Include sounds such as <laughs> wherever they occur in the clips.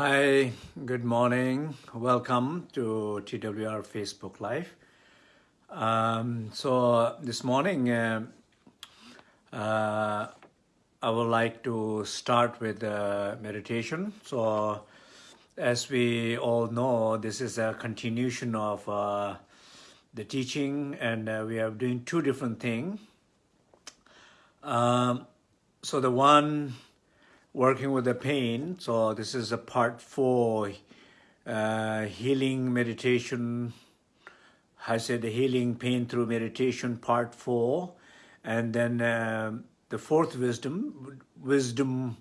Hi, good morning. Welcome to TWR Facebook Live. Um, so this morning, uh, uh, I would like to start with uh, meditation. So as we all know, this is a continuation of uh, the teaching and uh, we are doing two different things. Um, so the one working with the pain. So this is a part four, uh, healing meditation. I said the healing pain through meditation, part four. And then uh, the fourth wisdom, wisdom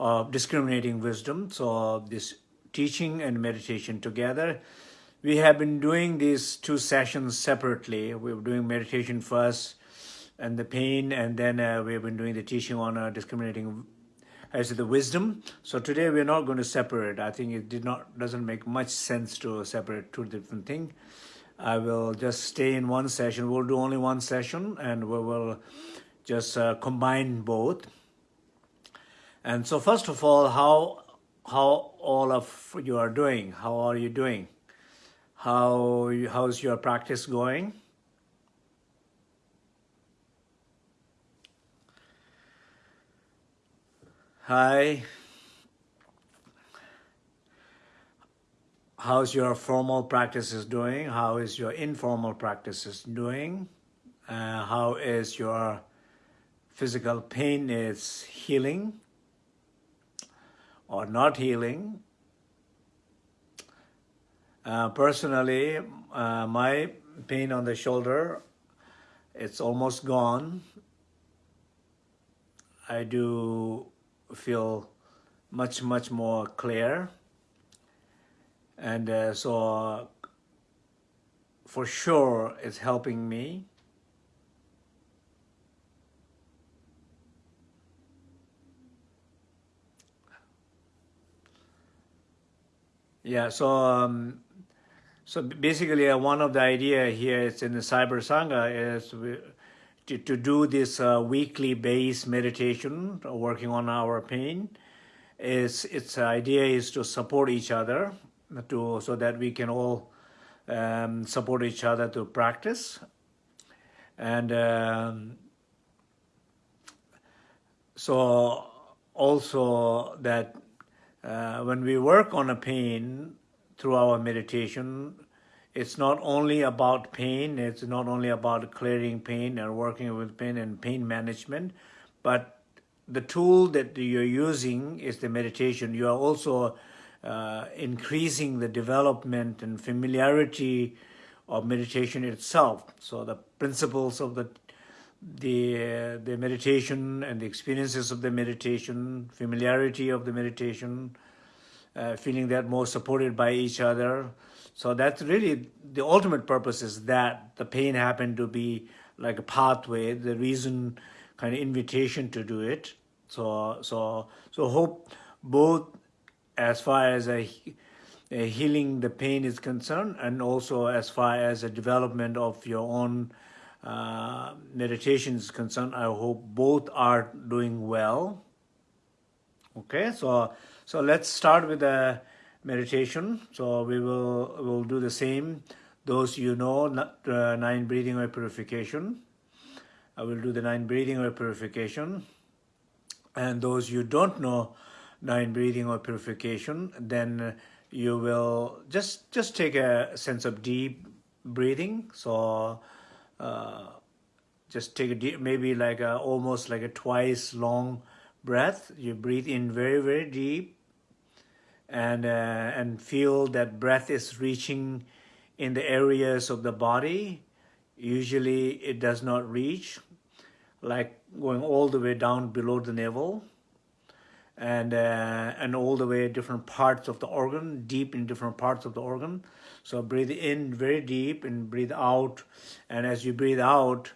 of discriminating wisdom. So this teaching and meditation together. We have been doing these two sessions separately. We were doing meditation first and the pain, and then uh, we've been doing the teaching on uh, discriminating as the wisdom. So today we're not going to separate. I think it did not doesn't make much sense to separate two different things. I will just stay in one session. We'll do only one session and we will just uh, combine both. And so first of all, how how all of you are doing? How are you doing? How how's your practice going? Hi. How's your formal practices doing? How is your informal practices doing? Uh, how is your physical pain is healing or not healing? Uh, personally, uh, my pain on the shoulder, it's almost gone. I do feel much, much more clear. And uh, so for sure it's helping me. Yeah, so um, so basically uh, one of the idea here is in the Cyber Sangha is we, to, to do this uh, weekly base meditation, uh, working on our pain, is its idea is to support each other, to so that we can all um, support each other to practice, and um, so also that uh, when we work on a pain through our meditation, it's not only about pain, it's not only about clearing pain and working with pain and pain management, but the tool that you're using is the meditation. You are also uh, increasing the development and familiarity of meditation itself. So the principles of the the uh, the meditation and the experiences of the meditation, familiarity of the meditation, uh, feeling that more supported by each other, so that's really the ultimate purpose is that the pain happened to be like a pathway, the reason, kind of invitation to do it. So, so, so hope both as far as a, a healing the pain is concerned and also as far as a development of your own uh, meditation is concerned, I hope both are doing well. Okay, so so let's start with a meditation. So we will will do the same. Those you know, uh, nine breathing or purification. I will do the nine breathing or purification. And those you don't know nine breathing or purification, then you will just just take a sense of deep breathing. So uh, just take a deep, maybe like a, almost like a twice long breath. You breathe in very, very deep and, uh, and feel that breath is reaching in the areas of the body. Usually it does not reach, like going all the way down below the navel and uh, and all the way different parts of the organ, deep in different parts of the organ. So breathe in very deep and breathe out. And as you breathe out,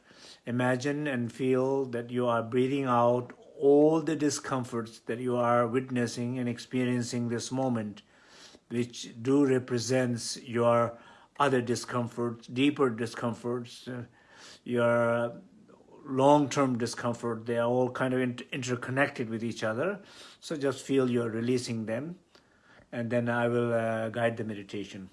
imagine and feel that you are breathing out all the discomforts that you are witnessing and experiencing this moment, which do represents your other discomforts, deeper discomforts, uh, your long-term discomfort, they are all kind of inter interconnected with each other. So just feel you're releasing them. and then I will uh, guide the meditation.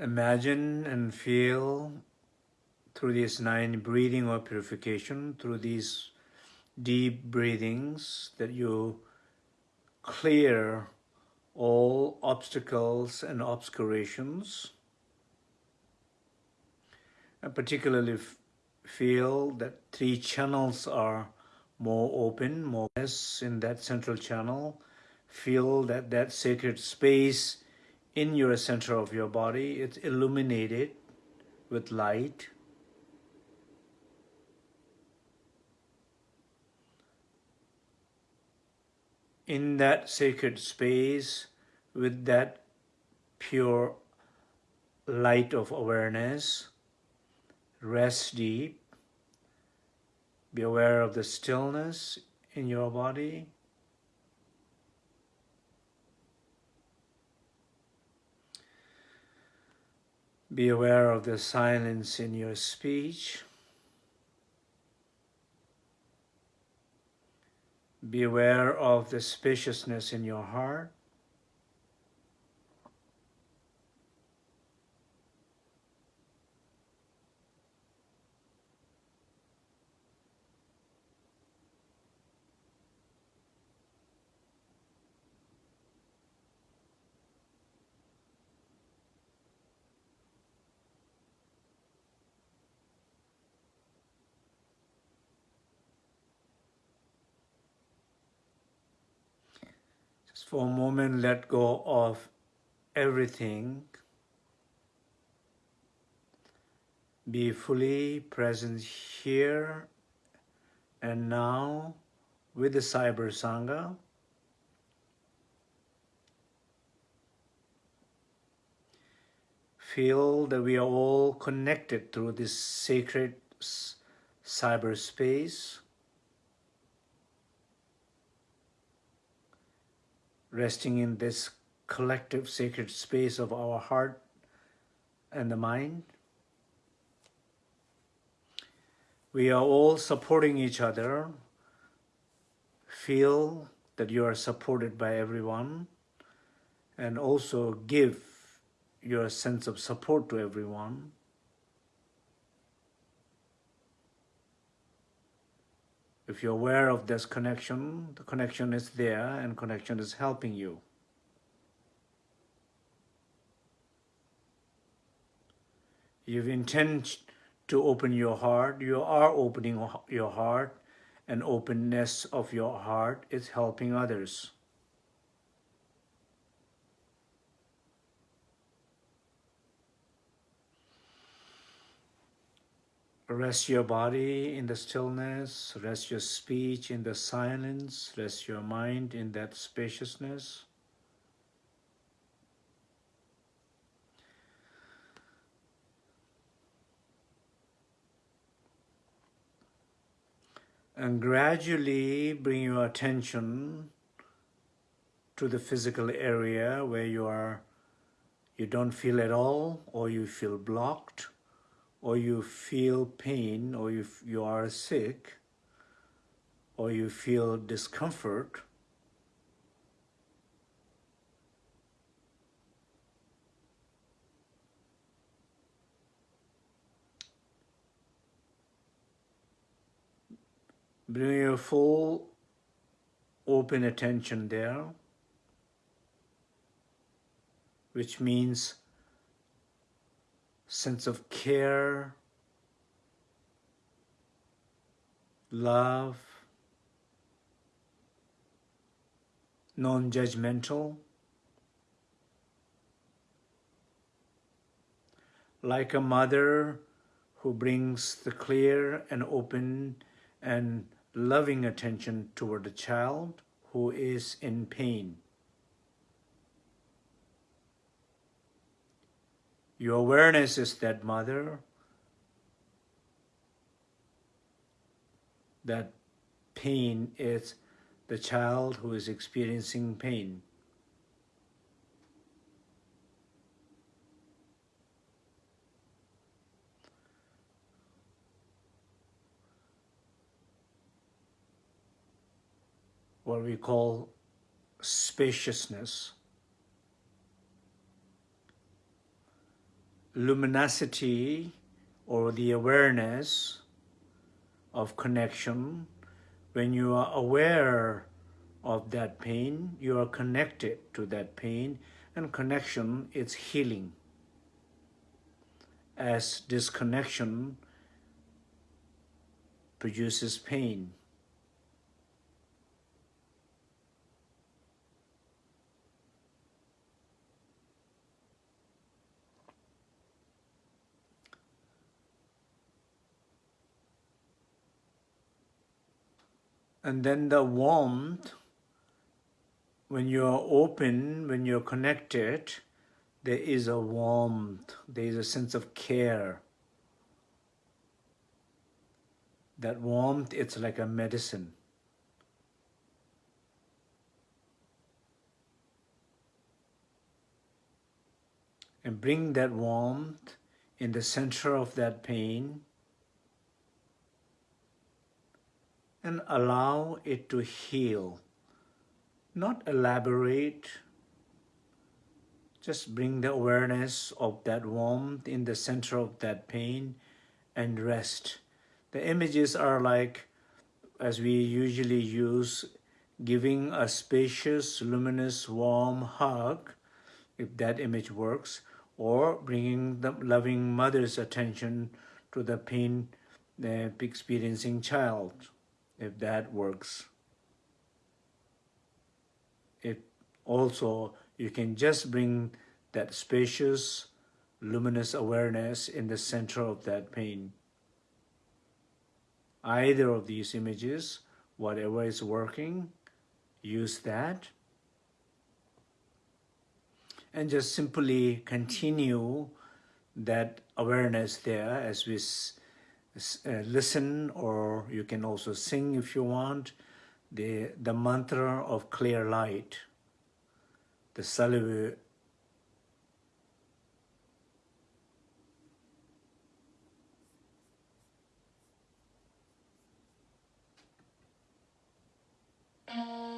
Imagine and feel through this nine breathing or purification, through these deep breathings that you clear all obstacles and obscurations. And particularly feel that three channels are more open, more less in that central channel. Feel that that sacred space in your center of your body. It's illuminated with light. In that sacred space, with that pure light of awareness, rest deep. Be aware of the stillness in your body. Be aware of the silence in your speech. Be aware of the spaciousness in your heart. For a moment let go of everything. Be fully present here and now with the Cyber Sangha. Feel that we are all connected through this sacred cyberspace. Resting in this collective sacred space of our heart and the mind. we are all supporting each other. Feel that you are supported by everyone and also give your sense of support to everyone. If you're aware of this connection, the connection is there and connection is helping you. You intend to open your heart, you are opening your heart, and openness of your heart is helping others. Rest your body in the stillness, rest your speech in the silence, rest your mind in that spaciousness. And gradually bring your attention to the physical area where you are you don't feel at all or you feel blocked or you feel pain, or you, you are sick, or you feel discomfort, bring your full open attention there, which means sense of care, love, non-judgmental, like a mother who brings the clear and open and loving attention toward the child who is in pain. Your awareness is that mother, that pain is the child who is experiencing pain. What we call spaciousness. Luminosity or the awareness of connection, when you are aware of that pain, you are connected to that pain, and connection is healing. As disconnection produces pain. And then the warmth, when you're open, when you're connected, there is a warmth, there is a sense of care. That warmth, it's like a medicine. And bring that warmth in the center of that pain and allow it to heal. Not elaborate, just bring the awareness of that warmth in the center of that pain and rest. The images are like, as we usually use, giving a spacious, luminous, warm hug, if that image works, or bringing the loving mother's attention to the pain the experiencing child if that works. It also, you can just bring that spacious, luminous awareness in the center of that pain. Either of these images, whatever is working, use that. And just simply continue that awareness there as we uh, listen or you can also sing if you want. The, the mantra of clear light, the Salavu Thank mm.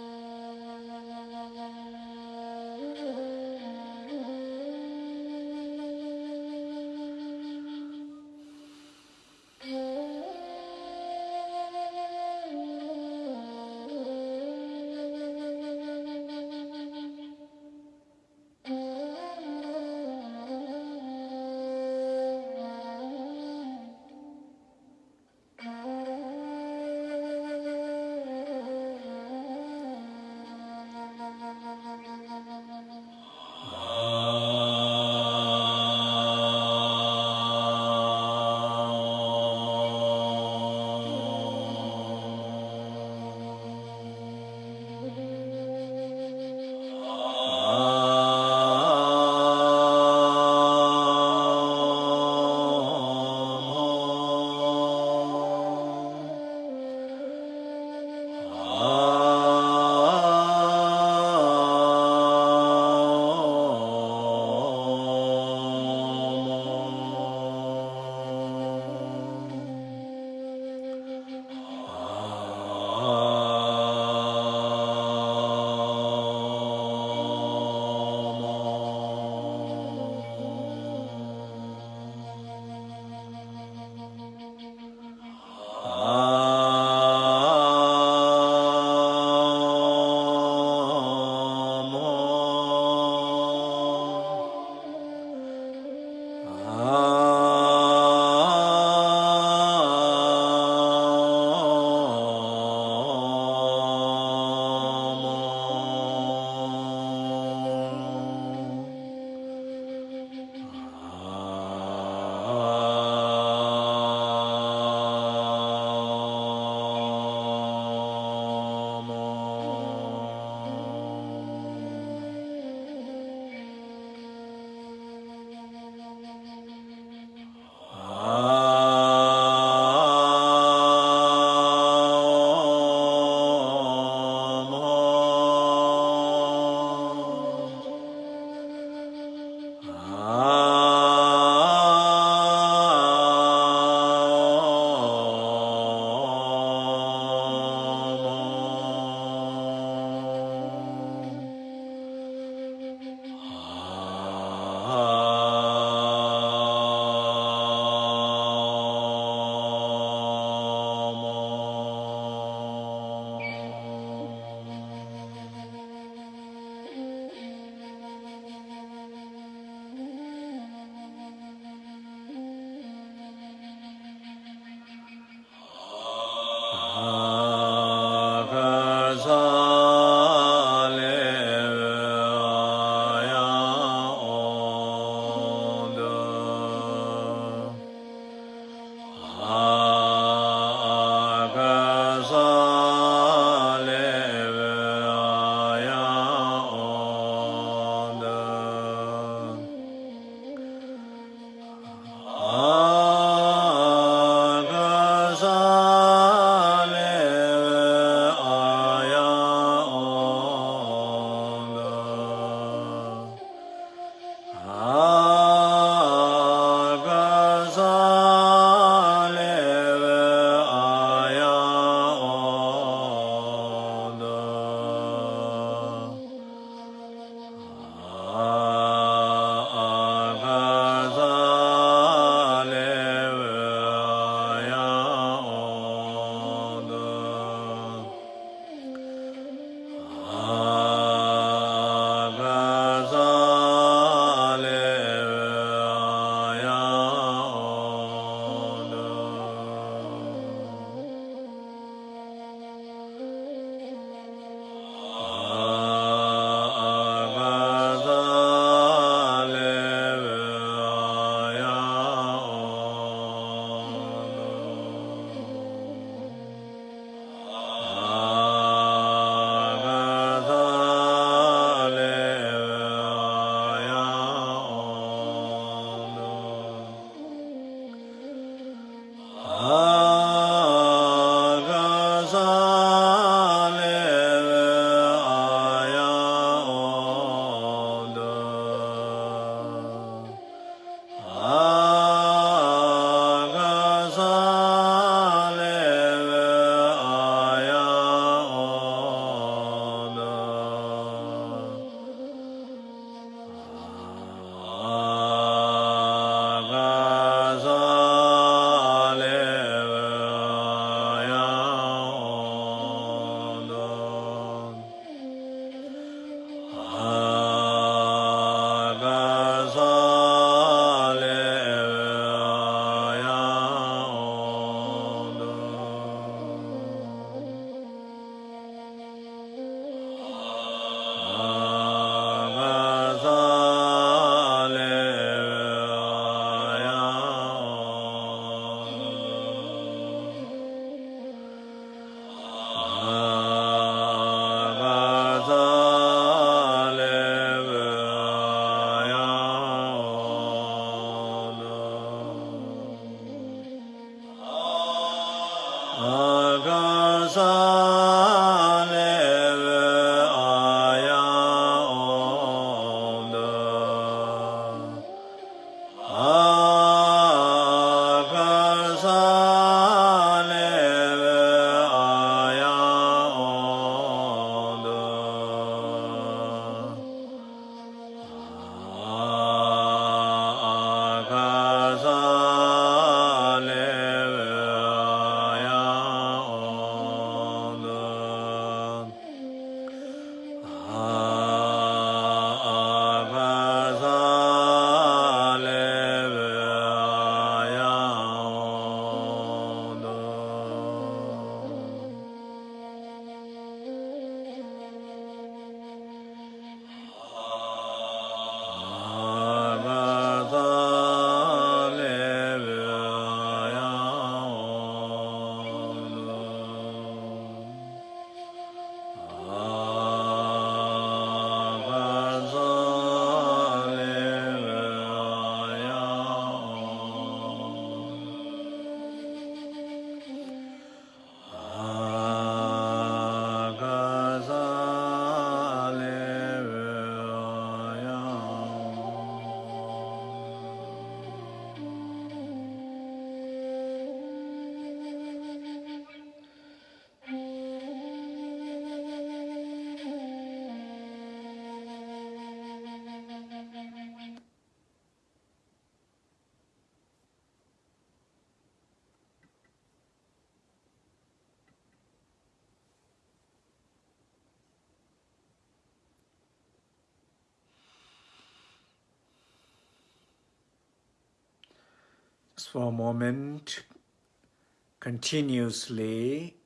Ah. For a moment, continuously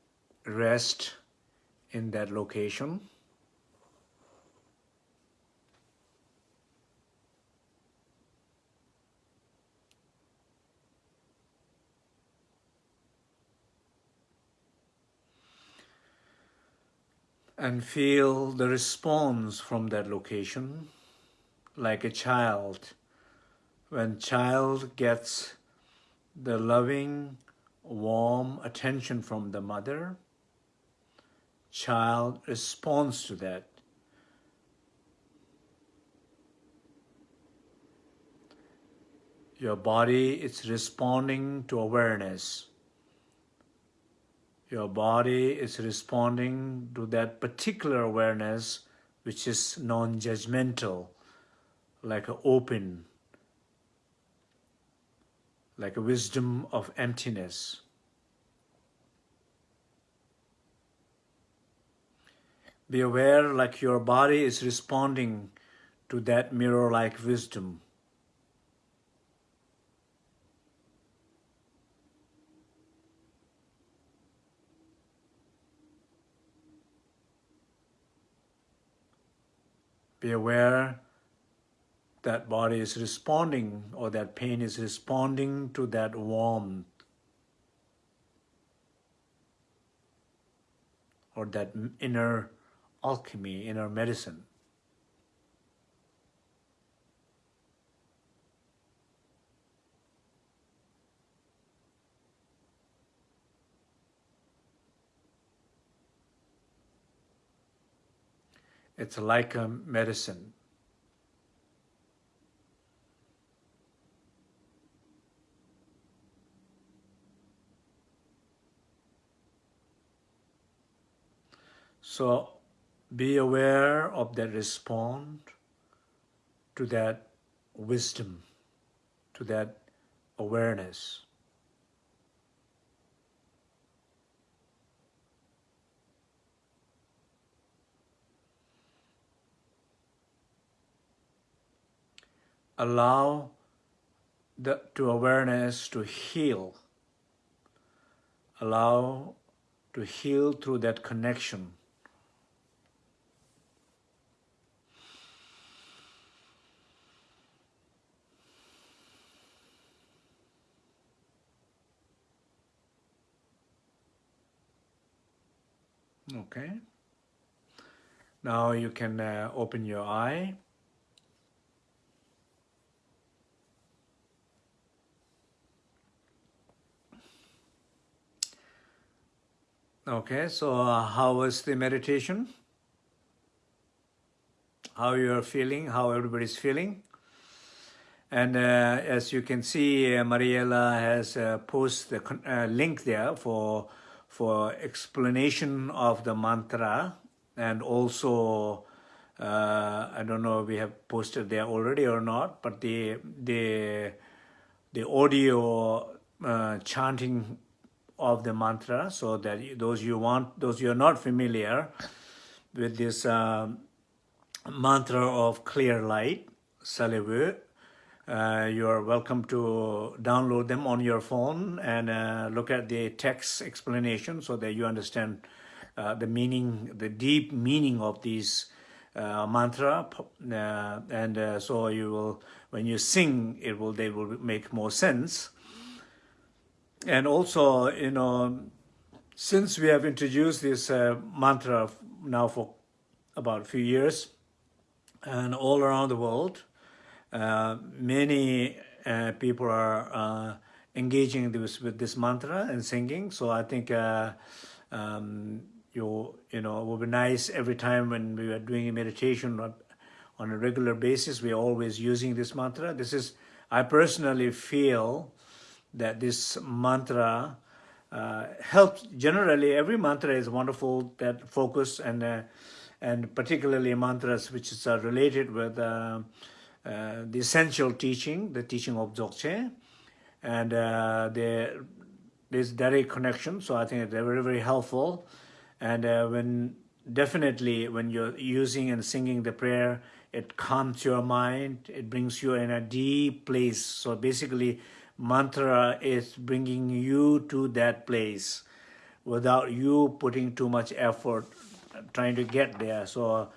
rest in that location. and feel the response from that location like a child when child gets the loving, warm attention from the mother, child responds to that. Your body is responding to awareness. Your body is responding to that particular awareness which is non-judgmental, like an open, like a wisdom of emptiness. Be aware like your body is responding to that mirror-like wisdom. Be aware that body is responding or that pain is responding to that warmth or that inner alchemy, inner medicine. It's like a medicine. So be aware of that respond to that wisdom, to that awareness. Allow the to awareness to heal. Allow to heal through that connection Okay. Now you can uh, open your eye. Okay, so uh, how was the meditation? How you're feeling, how everybody's feeling? And uh, as you can see, uh, Mariella has uh, posted the uh, link there for for explanation of the mantra and also uh, I don't know we have posted there already or not, but the the the audio uh, chanting of the mantra so that those you want, those you are not familiar with this uh, mantra of clear light, Salevu, uh, you are welcome to download them on your phone and uh, look at the text explanation so that you understand uh, the meaning, the deep meaning of these uh, mantra. Uh, and so you will, when you sing, it will, they will make more sense. And also, you know, since we have introduced this mantra now for about a few years, and all around the world, many uh, people are uh, engaging this, with this mantra and singing. So I think uh, um, you you know it would be nice every time when we are doing a meditation on a regular basis. We are always using this mantra. This is I personally feel that this mantra uh, helps. Generally, every mantra is wonderful. That focus and uh, and particularly mantras which are related with uh, uh, the essential teaching, the teaching of Dzogchen, and uh, there, there's direct connection. So I think they're very, very helpful. And uh, when definitely when you're using and singing the prayer, it calms your mind. It brings you in a deep place. So basically, mantra is bringing you to that place without you putting too much effort trying to get there. So,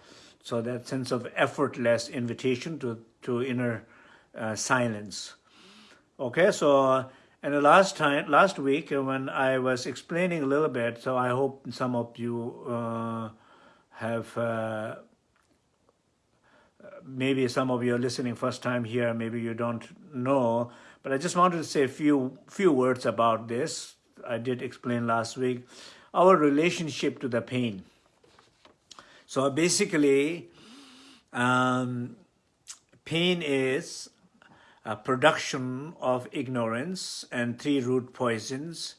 so that sense of effortless invitation to to inner uh, silence. Okay, so and the last time, last week when I was explaining a little bit, so I hope some of you uh, have, uh, maybe some of you are listening first time here, maybe you don't know, but I just wanted to say a few, few words about this. I did explain last week, our relationship to the pain. So basically, um, Pain is a production of ignorance and three root poisons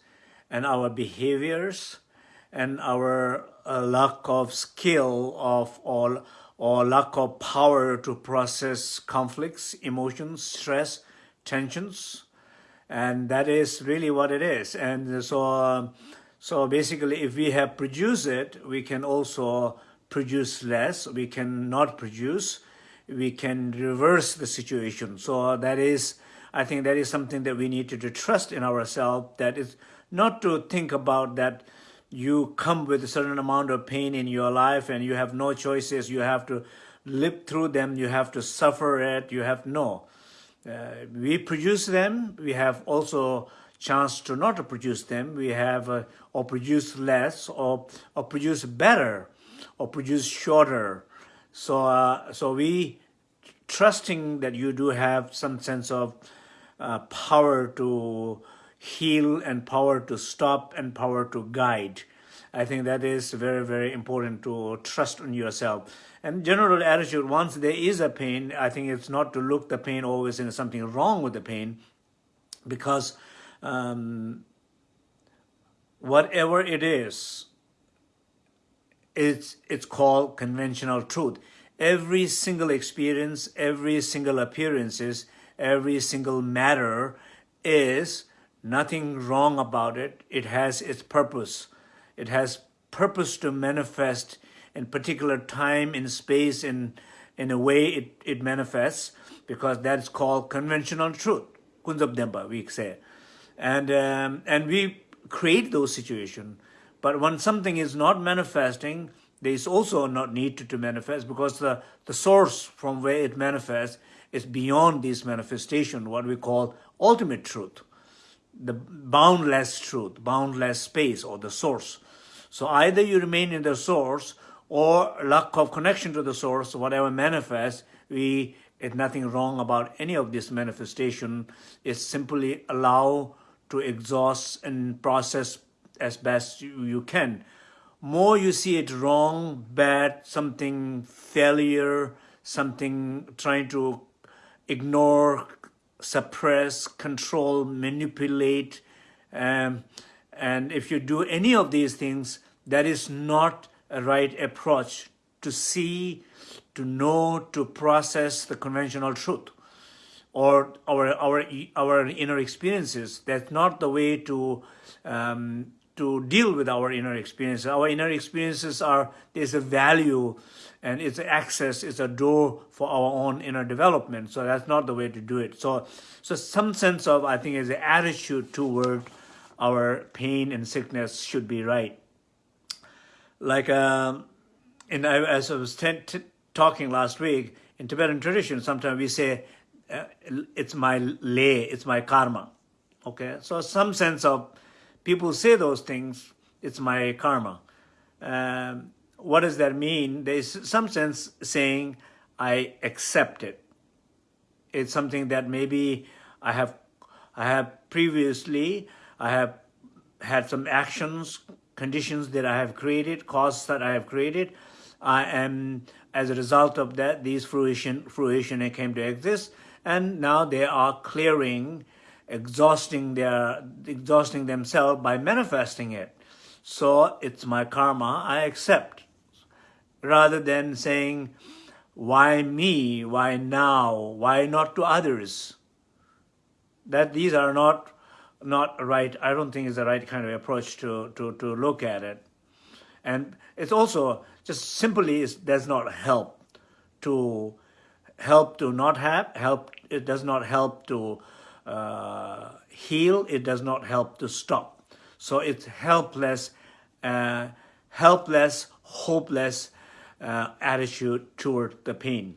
and our behaviors and our uh, lack of skill of all or lack of power to process conflicts, emotions, stress, tensions. And that is really what it is. And so, uh, so basically, if we have produced it, we can also produce less. We cannot produce we can reverse the situation. So that is, I think that is something that we need to, to trust in ourselves, that is not to think about that you come with a certain amount of pain in your life and you have no choices, you have to live through them, you have to suffer it, you have no. Uh, we produce them, we have also chance to not produce them, we have uh, or produce less or, or produce better or produce shorter so, uh, so we trusting that you do have some sense of uh, power to heal and power to stop and power to guide. I think that is very, very important to trust in yourself. And general attitude, once there is a pain, I think it's not to look the pain always in something wrong with the pain because um, whatever it is, it's, it's called conventional truth. Every single experience, every single appearances, every single matter is nothing wrong about it. It has its purpose. It has purpose to manifest in particular time, in space, in, in a way it, it manifests, because that's called conventional truth. Kunzab we say. And, um, and we create those situations. But when something is not manifesting, there is also not needed to manifest because the, the source from where it manifests is beyond this manifestation, what we call ultimate truth, the boundless truth, boundless space or the source. So either you remain in the source or lack of connection to the source, whatever manifests, we, it's nothing wrong about any of this manifestation. It's simply allow to exhaust and process as best you, you can. More you see it wrong, bad, something failure, something trying to ignore, suppress, control, manipulate. Um, and if you do any of these things, that is not a right approach to see, to know, to process the conventional truth. or our our our inner experiences. That's not the way to um, to deal with our inner experiences. Our inner experiences are there's a value, and it's access, it's a door for our own inner development. So that's not the way to do it. So so some sense of I think is the attitude toward our pain and sickness should be right. Like um, and as I was talking last week in Tibetan tradition, sometimes we say uh, it's my lay, it's my karma. Okay, so some sense of people say those things, it's my karma. Um, what does that mean? There's some sense saying I accept it. It's something that maybe I have, I have previously, I have had some actions, conditions that I have created, causes that I have created. I am, as a result of that, these fruition, fruition came to exist and now they are clearing, exhausting their, exhausting themselves by manifesting it. So it's my karma, I accept. Rather than saying, why me, why now, why not to others? That these are not, not right, I don't think is the right kind of approach to, to, to look at it. And it's also just simply does not help to help to not have, help, it does not help to uh, heal, it does not help to stop. So it's helpless, uh, helpless, hopeless uh, attitude toward the pain.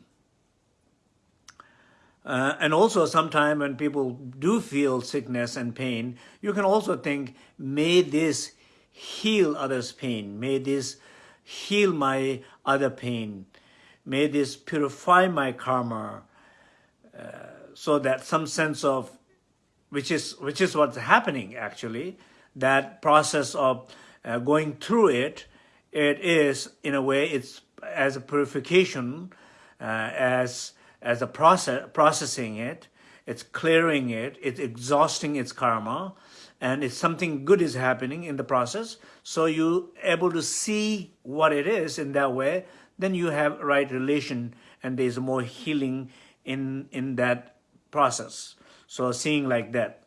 Uh, and also sometimes when people do feel sickness and pain, you can also think, may this heal others' pain, may this heal my other pain, May this purify my karma uh, so that some sense of, which is, which is what's happening actually, that process of uh, going through it, it is, in a way, it's as a purification, uh, as, as a process, processing it, it's clearing it, it's exhausting its karma, and it's something good is happening in the process. So you able to see what it is in that way then you have right relation and there's more healing in, in that process. So seeing like that.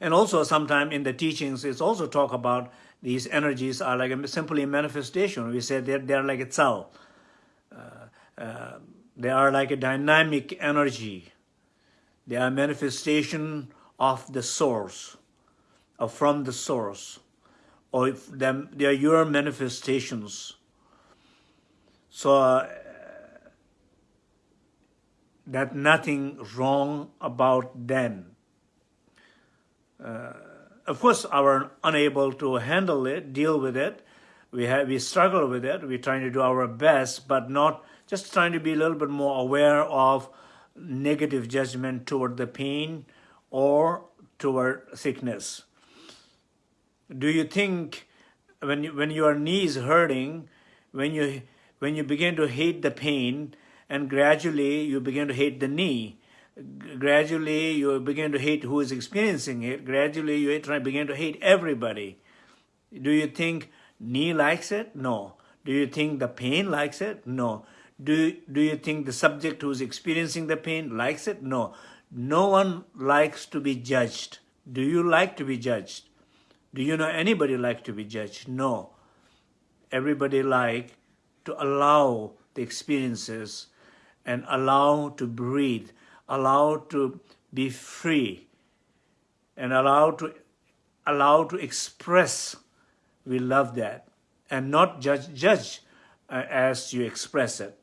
And also sometime in the teachings, it's also talk about these energies are like a, simply a manifestation. We said they're, they're like a cell. Uh, uh, they are like a dynamic energy. They are manifestation of the source, or from the source or if them, they are your manifestations. So uh, that nothing wrong about them. Uh, of course, our unable to handle it, deal with it. We have we struggle with it. We're trying to do our best, but not just trying to be a little bit more aware of negative judgment toward the pain or toward sickness do you think when you, when your knee is hurting, when you when you begin to hate the pain, and gradually you begin to hate the knee, gradually you begin to hate who is experiencing it, gradually you begin to hate everybody. Do you think knee likes it? No. Do you think the pain likes it? No. Do, do you think the subject who is experiencing the pain likes it? No. No one likes to be judged. Do you like to be judged? Do you know anybody like to be judged? No. Everybody like to allow the experiences and allow to breathe, allow to be free, and allow to allow to express. We love that, and not judge judge uh, as you express it.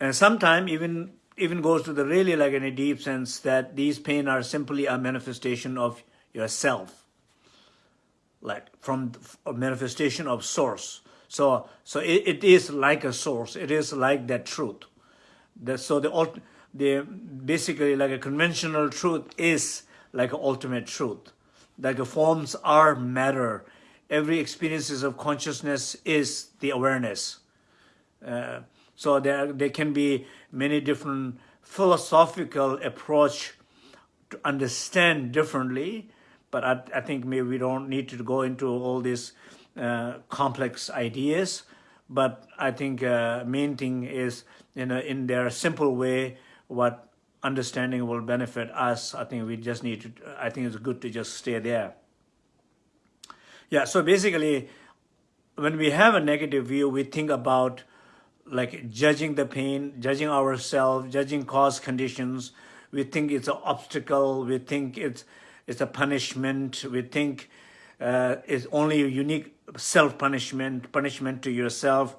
And sometimes even even goes to the really like in a deep sense that these pain are simply a manifestation of yourself, like from a manifestation of source. So, so it, it is like a source. It is like that truth. The, so the, the basically like a conventional truth is like an ultimate truth. Like the forms are matter. Every experiences of consciousness is the awareness. Uh, so there, there can be many different philosophical approach to understand differently, but I, I think maybe we don't need to go into all these uh, complex ideas. but I think uh, main thing is in a, in their simple way what understanding will benefit us. I think we just need to. I think it's good to just stay there. Yeah. So basically, when we have a negative view, we think about like judging the pain, judging ourselves, judging cause conditions. We think it's an obstacle. We think it's it's a punishment. We think uh, it's only a unique self-punishment, punishment to yourself.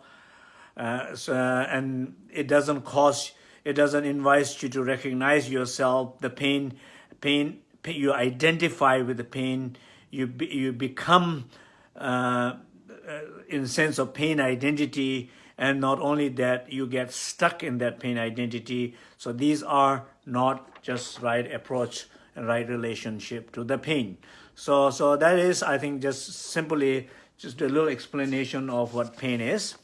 Uh, so, and it doesn't cause, it doesn't invite you to recognize yourself, the pain, pain, pain you identify with the pain, you, be, you become uh, uh, in sense of pain identity, and not only that, you get stuck in that pain identity. So these are not just right approach and right relationship to the pain. So, so that is, I think, just simply just a little explanation of what pain is,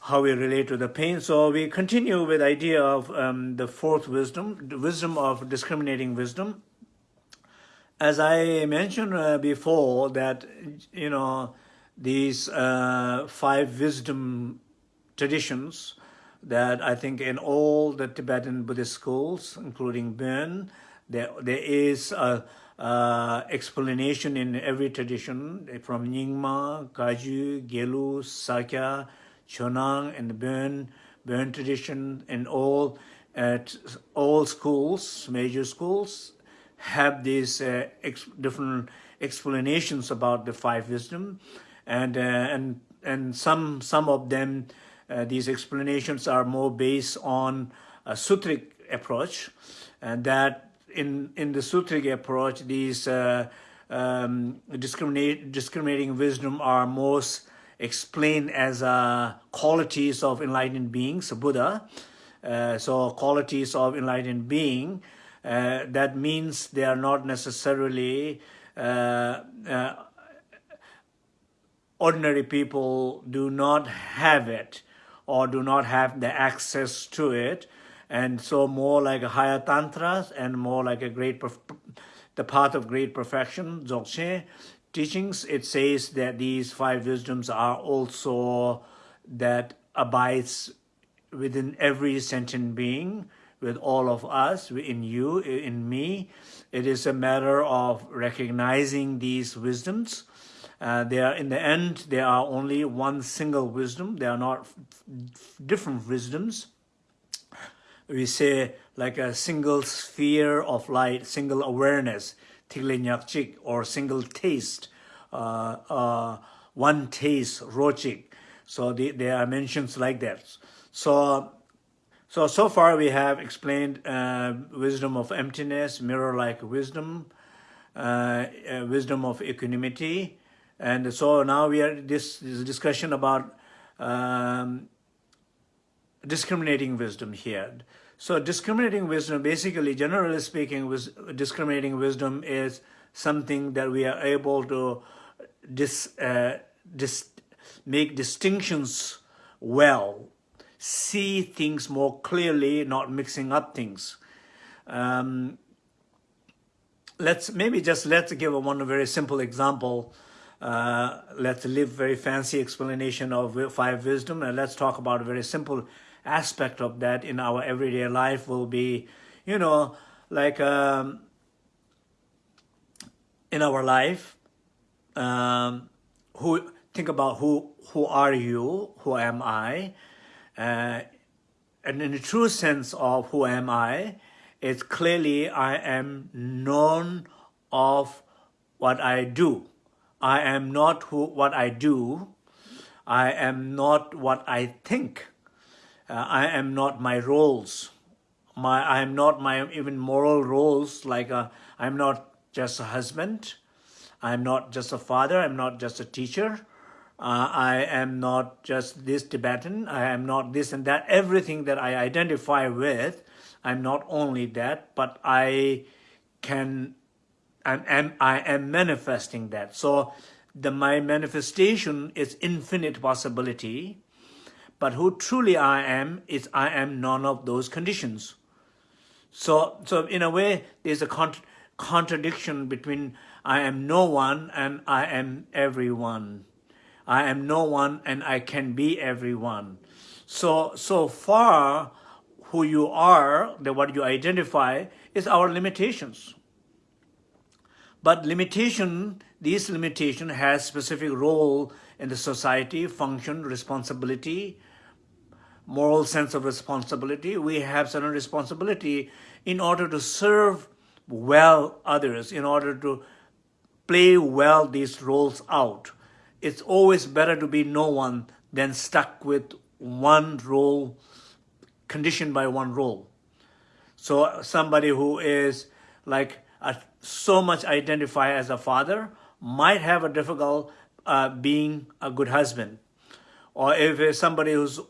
how we relate to the pain. So we continue with idea of um, the fourth wisdom, the wisdom of discriminating wisdom. As I mentioned uh, before that, you know, these uh, five wisdom traditions that I think in all the Tibetan Buddhist schools, including Bön, there, there is a, uh, explanation in every tradition from Nyingma, Kagyu, Gelu, Sakya, Chonang, and Bön, Bön tradition, and all at all schools, major schools, have these uh, ex different explanations about the five wisdom, and uh, and and some some of them, these explanations are more based on a sutric approach, and that in in the sutric approach, these uh, um, discriminating wisdom are most explained as uh, qualities of enlightened beings, Buddha. Uh, so qualities of enlightened being, uh, that means they are not necessarily uh, uh, ordinary people do not have it or do not have the access to it and so more like higher tantras and more like a great the path of great perfection dzogchen teachings it says that these five wisdoms are also that abides within every sentient being with all of us in you in me. It is a matter of recognizing these wisdoms. Uh, they are in the end they are only one single wisdom. They are not different wisdoms we say like a single sphere of light, single awareness, chik, or single taste, uh, uh, one taste, rochik. So the, there are mentions like that. So, so, so far we have explained uh, wisdom of emptiness, mirror-like wisdom, uh, uh, wisdom of equanimity. And so now we are this, this discussion about um, discriminating wisdom here. So discriminating wisdom, basically, generally speaking, was discriminating wisdom is something that we are able to dis, uh, dis, make distinctions well, see things more clearly, not mixing up things. Um, let's maybe just let's give one very simple example. Uh, let's leave very fancy explanation of five wisdom and let's talk about a very simple aspect of that in our everyday life will be, you know, like um, in our life, um, who think about who who are you, who am I, uh, and in the true sense of who am I, it's clearly I am known of what I do. I am not who what I do. I am not what I think uh, I am not my roles. My I am not my even moral roles. Like uh, i I'm not just a husband. I'm not just a father. I'm not just a teacher. Uh, I am not just this Tibetan. I am not this and that. Everything that I identify with, I'm not only that, but I can, I am, I am manifesting that. So the my manifestation is infinite possibility but who truly I am is I am none of those conditions. So, so in a way, there's a cont contradiction between I am no one and I am everyone. I am no one and I can be everyone. So, so far, who you are, the, what you identify, is our limitations. But limitation, these limitation has specific role in the society, function, responsibility, moral sense of responsibility. We have certain responsibility in order to serve well others, in order to play well these roles out. It's always better to be no one than stuck with one role, conditioned by one role. So somebody who is like a, so much identify as a father might have a difficult uh, being a good husband. Or if somebody who's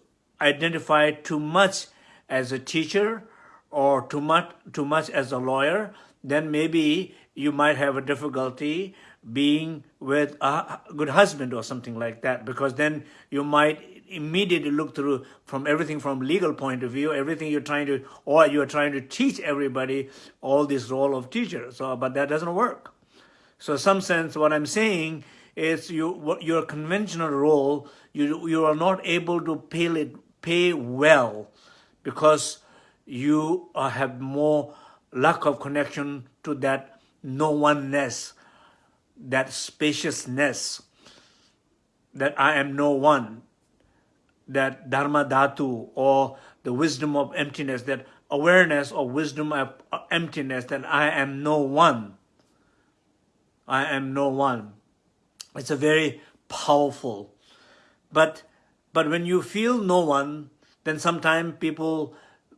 identified too much as a teacher or too much, too much as a lawyer, then maybe you might have a difficulty being with a good husband or something like that because then you might immediately look through from everything from legal point of view everything you're trying to or you're trying to teach everybody all this role of teacher. So but that doesn't work. So some sense what i'm saying is you your conventional role you you are not able to peel it pay well because you uh, have more lack of connection to that no oneness, that spaciousness, that I am no one, that dharma dhatu or the wisdom of emptiness, that awareness or wisdom of uh, emptiness, that I am no one. I am no one. It's a very powerful. But, but when you feel no one, then sometimes people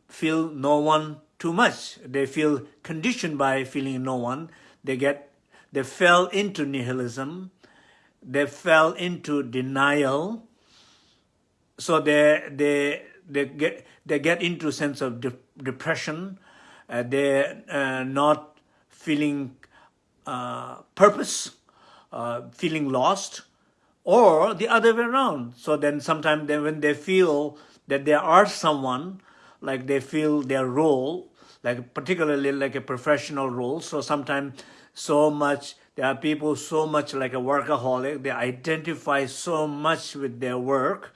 feel no one too much. They feel conditioned by feeling no one. They get, they fell into nihilism. They fell into denial. So they, they, they get, they get into a sense of de depression. Uh, they're uh, not feeling uh, purpose, uh, feeling lost, or the other way around. So then sometimes when they feel that there are someone like they feel their role, like particularly like a professional role. So sometimes so much, there are people so much like a workaholic, they identify so much with their work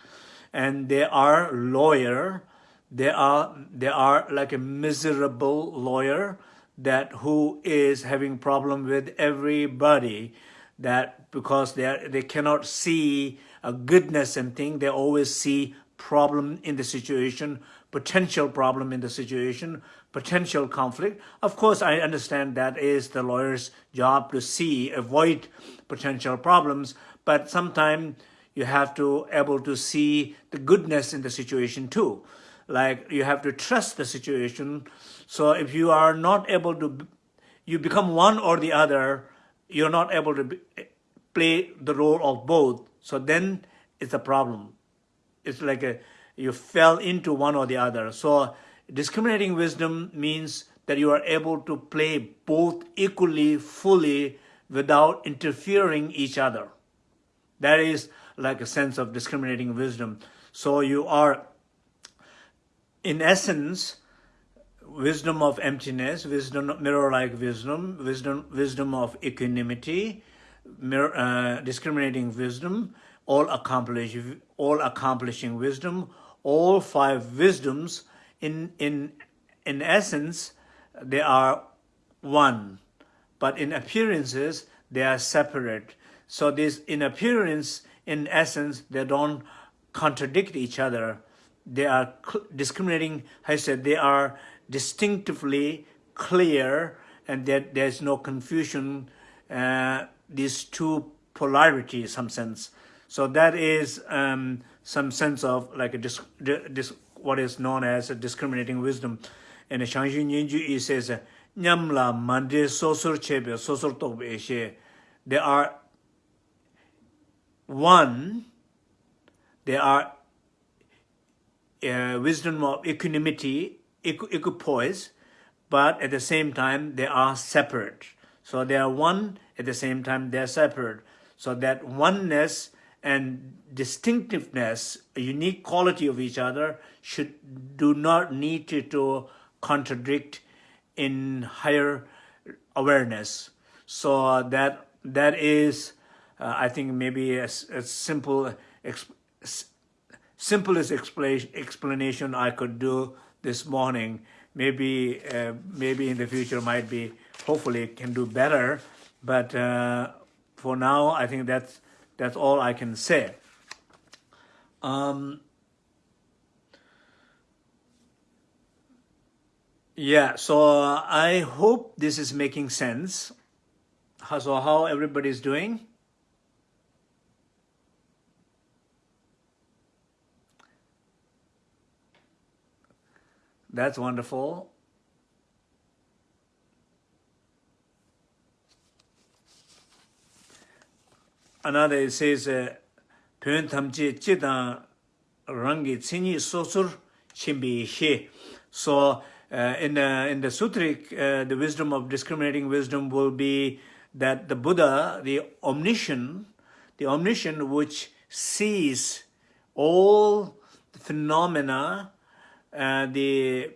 and they are lawyer, they are, they are like a miserable lawyer that who is having problem with everybody that because they they cannot see a goodness and thing, they always see problem in the situation, potential problem in the situation, potential conflict. Of course, I understand that is the lawyer's job to see, avoid potential problems, but sometimes you have to able to see the goodness in the situation too. Like you have to trust the situation. So if you are not able to, you become one or the other, you're not able to be, play the role of both. So then it's a problem it's like a, you fell into one or the other. So discriminating wisdom means that you are able to play both equally, fully, without interfering each other. That is like a sense of discriminating wisdom. So you are, in essence, wisdom of emptiness, wisdom mirror-like wisdom, wisdom, wisdom of equanimity, mirror, uh, discriminating wisdom, all accomplish, all accomplishing wisdom, all five wisdoms, in, in, in essence, they are one, but in appearances, they are separate. So this, in appearance, in essence, they don't contradict each other. They are discriminating, I said, they are distinctively clear and that there's no confusion, uh, these two polarities, some sense. So that is um, some sense of like a dis, dis, what is known as a discriminating wisdom. And Zhang Zhung Nyen Gyud, it says, Nyamla mande sosur chebe, sosur tobe. There are one, there are uh, wisdom of equanimity, equipoise, but at the same time, they are separate. So they are one, at the same time, they are separate. So that oneness and distinctiveness, a unique quality of each other should do not need to, to contradict in higher awareness. So that that is uh, I think maybe a, a simple, simplest explanation I could do this morning. Maybe, uh, maybe in the future might be, hopefully can do better. But uh, for now, I think that's that's all I can say. Um, yeah, so I hope this is making sense. So how everybody's doing? That's wonderful. Another it says, uh, Pyon tamche chidang rangi tsini sosur chimbi he. So uh, in, uh, in the sutric, uh, the wisdom of discriminating wisdom will be that the Buddha, the omniscient, the omniscient which sees all phenomena uh, the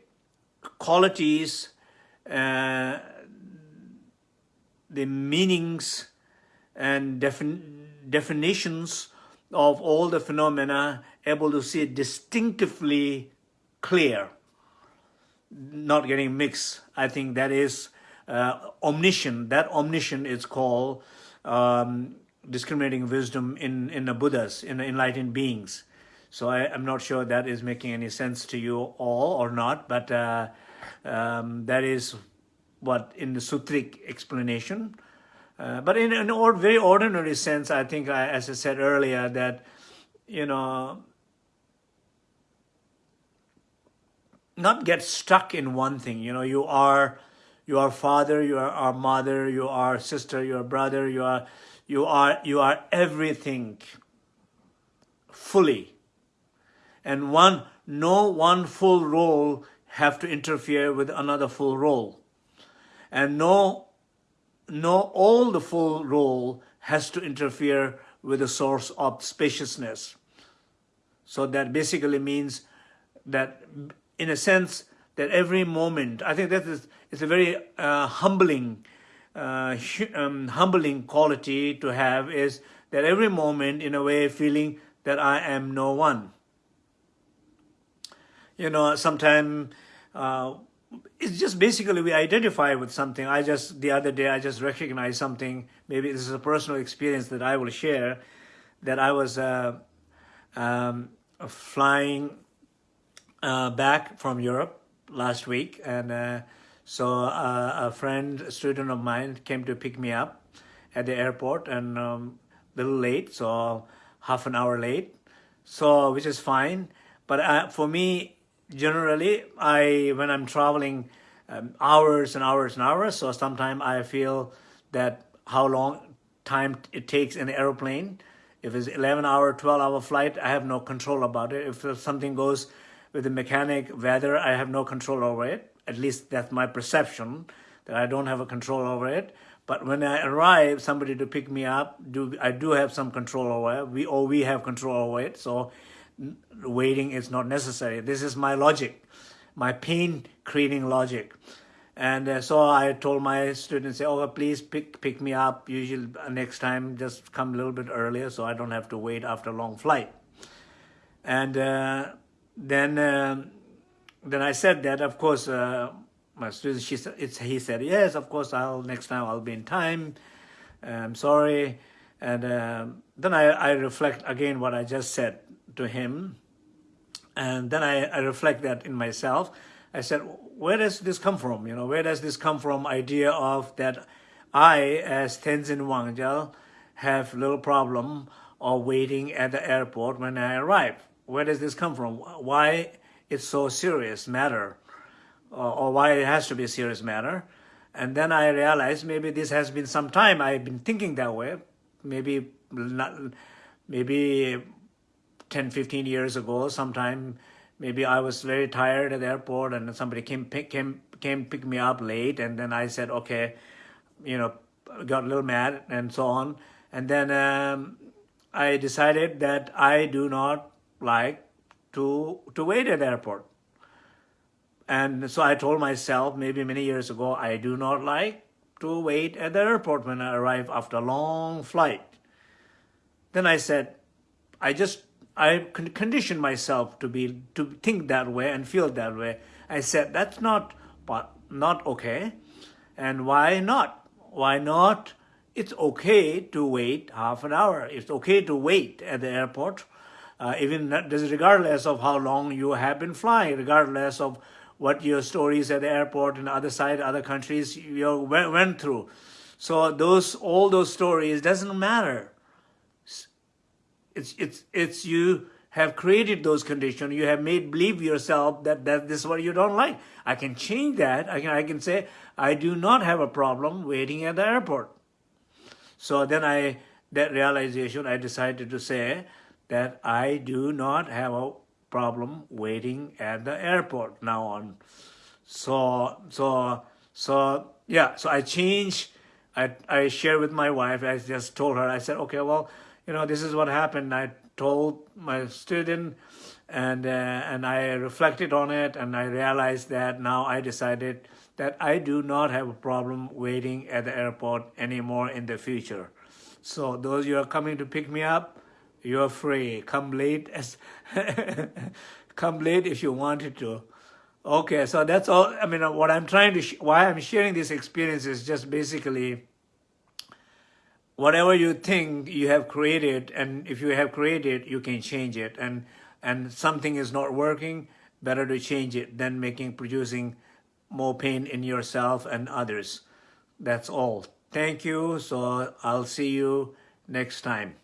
qualities, uh, the meanings and defin definitions of all the phenomena, able to see distinctively clear, not getting mixed. I think that is uh, omniscient. That omniscient is called um, discriminating wisdom in, in the Buddhas, in the enlightened beings. So I, am not sure that is making any sense to you all or not, but uh, um, that is what in the Sutric explanation. Uh, but in an or, very ordinary sense, I think, I, as I said earlier, that, you know, not get stuck in one thing. You know, you are, you are father, you are our mother, you are sister, you are brother, you are, you are, you are everything fully and one no one full role have to interfere with another full role. And no no all the full role has to interfere with the source of spaciousness. So that basically means that in a sense that every moment i think that is it's a very uh, humbling uh, um, humbling quality to have is that every moment in a way feeling that i am no one you know, sometimes uh, it's just basically we identify with something. I just, the other day, I just recognized something. Maybe this is a personal experience that I will share, that I was uh, um, flying uh, back from Europe last week. And uh, so uh, a friend, a student of mine came to pick me up at the airport and um, a little late, so half an hour late. So, which is fine. But uh, for me, generally I when I'm traveling um, hours and hours and hours so sometimes I feel that how long time it takes in the airplane if it's 11 hour 12 hour flight I have no control about it. If something goes with the mechanic weather I have no control over it. At least that's my perception that I don't have a control over it. But when I arrive somebody to pick me up do I do have some control over it. We or we have control over it. So waiting is not necessary. This is my logic, my pain creating logic. And uh, so I told my students, oh, please pick, pick me up. Usually uh, next time, just come a little bit earlier so I don't have to wait after a long flight. And uh, then uh, then I said that, of course, uh, my student, she it's, he said, yes, of course, I'll next time I'll be in time. I'm sorry. And uh, then I, I reflect again what I just said to him. And then I, I reflect that in myself. I said, where does this come from? You know, where does this come from? Idea of that I, as Tenzin Wangyal, have little problem of waiting at the airport when I arrive. Where does this come from? Why it's so serious matter, or, or why it has to be a serious matter? And then I realized maybe this has been some time I've been thinking that way. Maybe not, maybe 10, 15 years ago, sometime maybe I was very tired at the airport and somebody came pick, came came pick me up late and then I said okay you know got a little mad and so on. And then um, I decided that I do not like to to wait at the airport. And so I told myself maybe many years ago I do not like to wait at the airport when I arrive after a long flight. Then I said, I just, I conditioned myself to be, to think that way and feel that way. I said, that's not, not okay. And why not? Why not? It's okay to wait half an hour. It's okay to wait at the airport, uh, even regardless of how long you have been flying, regardless of what your stories at the airport and other side, other countries you went through. So those, all those stories doesn't matter. It's, it's, it's you have created those conditions. You have made believe yourself that, that this is what you don't like. I can change that. I can, I can say, I do not have a problem waiting at the airport. So then I, that realization, I decided to say that I do not have a problem waiting at the airport now on. So, so, so, yeah, so I changed, I, I shared with my wife, I just told her, I said, okay, well, you know, this is what happened. I told my student and uh, and I reflected on it and I realized that now I decided that I do not have a problem waiting at the airport anymore in the future. So those you are coming to pick me up, you're free. Come late as <laughs> come late if you wanted to. Okay, so that's all. I mean, what I'm trying to, why I'm sharing this experience is just basically whatever you think you have created, and if you have created, you can change it. And and something is not working, better to change it than making producing more pain in yourself and others. That's all. Thank you. So I'll see you next time.